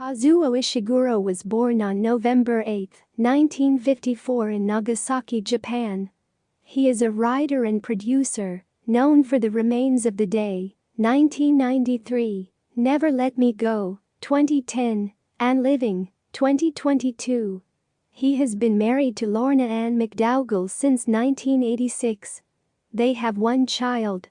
Kazuo Ishiguro was born on November 8, 1954 in Nagasaki, Japan. He is a writer and producer, known for The Remains of the Day, 1993, Never Let Me Go, 2010, and Living, 2022. He has been married to Lorna Ann McDougall since 1986. They have one child,